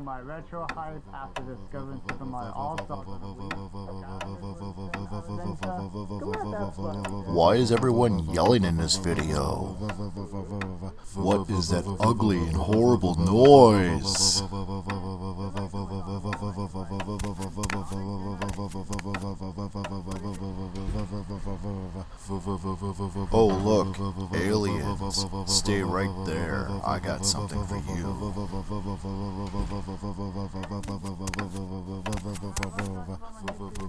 my retro hype after discovering Super Mario All-Stars. Why is everyone yelling in this video? What is that ugly and horrible noise? Oh look, aliens. Stay right there. I got something for you.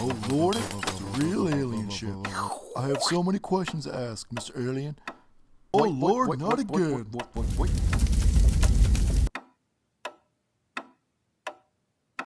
Oh lord, it's a real alien ship. I have so many questions to ask, Mr. Alien. Oh lord, not again.